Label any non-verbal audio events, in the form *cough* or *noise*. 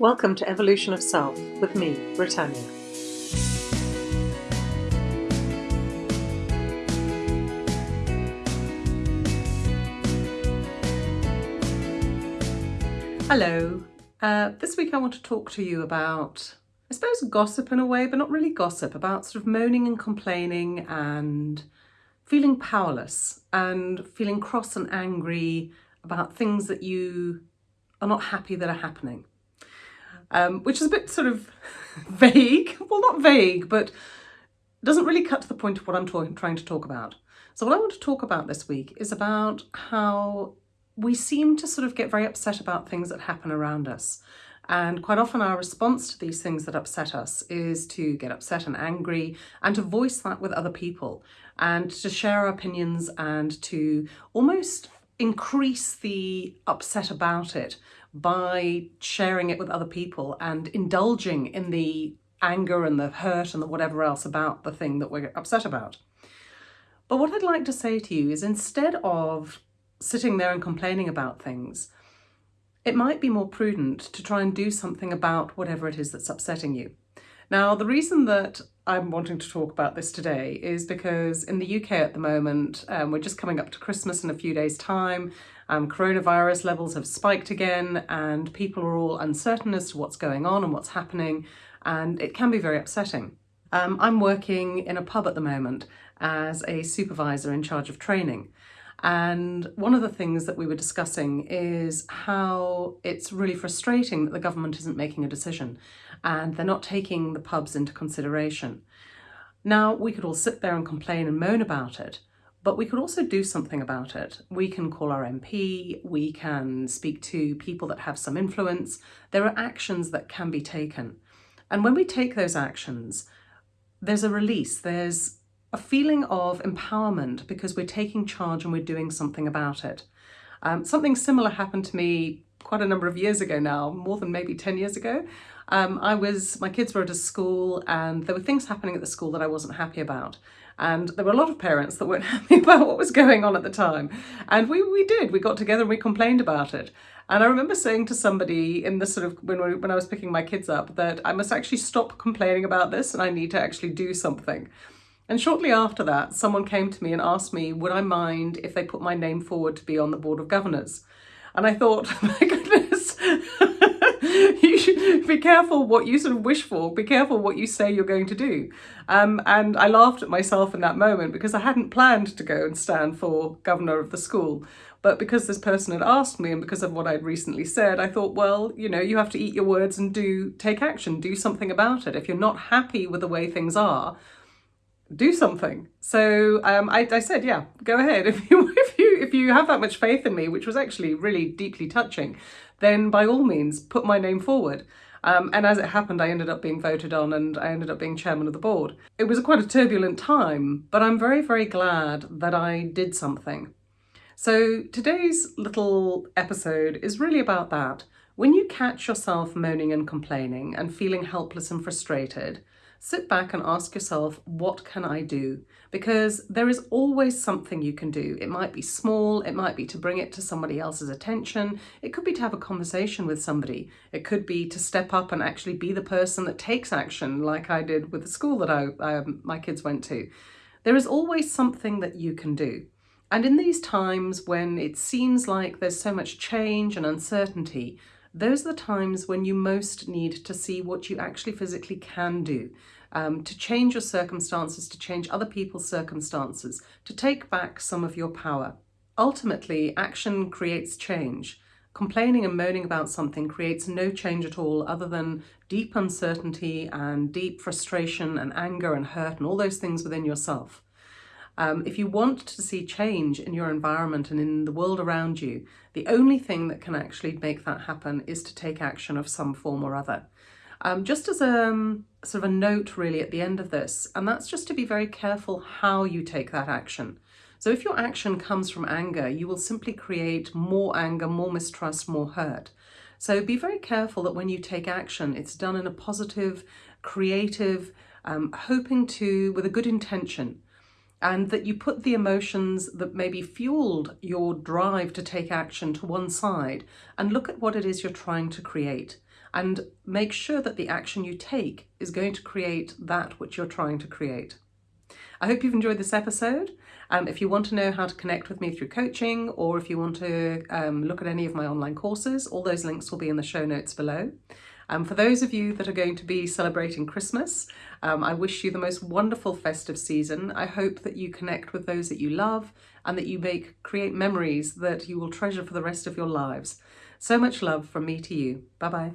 Welcome to Evolution of Self with me, Britannia. Hello. Uh, this week I want to talk to you about, I suppose, gossip in a way, but not really gossip, about sort of moaning and complaining and feeling powerless and feeling cross and angry about things that you are not happy that are happening. Um, which is a bit sort of *laughs* vague, well not vague, but doesn't really cut to the point of what I'm trying to talk about. So what I want to talk about this week is about how we seem to sort of get very upset about things that happen around us. And quite often our response to these things that upset us is to get upset and angry and to voice that with other people and to share our opinions and to almost increase the upset about it by sharing it with other people and indulging in the anger and the hurt and the whatever else about the thing that we're upset about. But what I'd like to say to you is instead of sitting there and complaining about things, it might be more prudent to try and do something about whatever it is that's upsetting you. Now, the reason that I'm wanting to talk about this today is because in the UK at the moment, um, we're just coming up to Christmas in a few days' time. Um, coronavirus levels have spiked again and people are all uncertain as to what's going on and what's happening and it can be very upsetting. Um, I'm working in a pub at the moment as a supervisor in charge of training and one of the things that we were discussing is how it's really frustrating that the government isn't making a decision and they're not taking the pubs into consideration. Now, we could all sit there and complain and moan about it, but we could also do something about it. We can call our MP, we can speak to people that have some influence. There are actions that can be taken. And when we take those actions, there's a release, there's a feeling of empowerment because we're taking charge and we're doing something about it. Um, something similar happened to me quite a number of years ago now, more than maybe 10 years ago. Um, I was, my kids were at a school and there were things happening at the school that I wasn't happy about. And there were a lot of parents that weren't *laughs* happy about what was going on at the time. And we, we did, we got together and we complained about it. And I remember saying to somebody in the sort of, when, when I was picking my kids up, that I must actually stop complaining about this and I need to actually do something. And shortly after that, someone came to me and asked me, would I mind if they put my name forward to be on the Board of Governors? And I thought, *laughs* my goodness, be careful what you sort of wish for, be careful what you say you're going to do. Um, and I laughed at myself in that moment because I hadn't planned to go and stand for governor of the school. But because this person had asked me and because of what I'd recently said, I thought, well, you know, you have to eat your words and do take action, do something about it. If you're not happy with the way things are, do something. So um, I, I, said, yeah, go ahead. *laughs* If you, if, you, if you have that much faith in me, which was actually really deeply touching, then by all means, put my name forward. Um, and as it happened, I ended up being voted on and I ended up being chairman of the board. It was quite a turbulent time, but I'm very, very glad that I did something. So today's little episode is really about that. When you catch yourself moaning and complaining and feeling helpless and frustrated, sit back and ask yourself, what can I do? Because there is always something you can do. It might be small, it might be to bring it to somebody else's attention, it could be to have a conversation with somebody, it could be to step up and actually be the person that takes action like I did with the school that I, um, my kids went to. There is always something that you can do. And in these times when it seems like there's so much change and uncertainty, those are the times when you most need to see what you actually physically can do, um, to change your circumstances, to change other people's circumstances, to take back some of your power. Ultimately, action creates change. Complaining and moaning about something creates no change at all other than deep uncertainty and deep frustration and anger and hurt and all those things within yourself. Um, if you want to see change in your environment and in the world around you, the only thing that can actually make that happen is to take action of some form or other. Um, just as a um, sort of a note really at the end of this, and that's just to be very careful how you take that action. So if your action comes from anger, you will simply create more anger, more mistrust, more hurt. So be very careful that when you take action, it's done in a positive, creative, um, hoping to, with a good intention, and that you put the emotions that maybe fueled your drive to take action to one side and look at what it is you're trying to create. and make sure that the action you take is going to create that which you're trying to create. I hope you've enjoyed this episode. Um, if you want to know how to connect with me through coaching or if you want to um, look at any of my online courses, all those links will be in the show notes below. Um, for those of you that are going to be celebrating Christmas, um, I wish you the most wonderful festive season. I hope that you connect with those that you love and that you make create memories that you will treasure for the rest of your lives. So much love from me to you. Bye bye.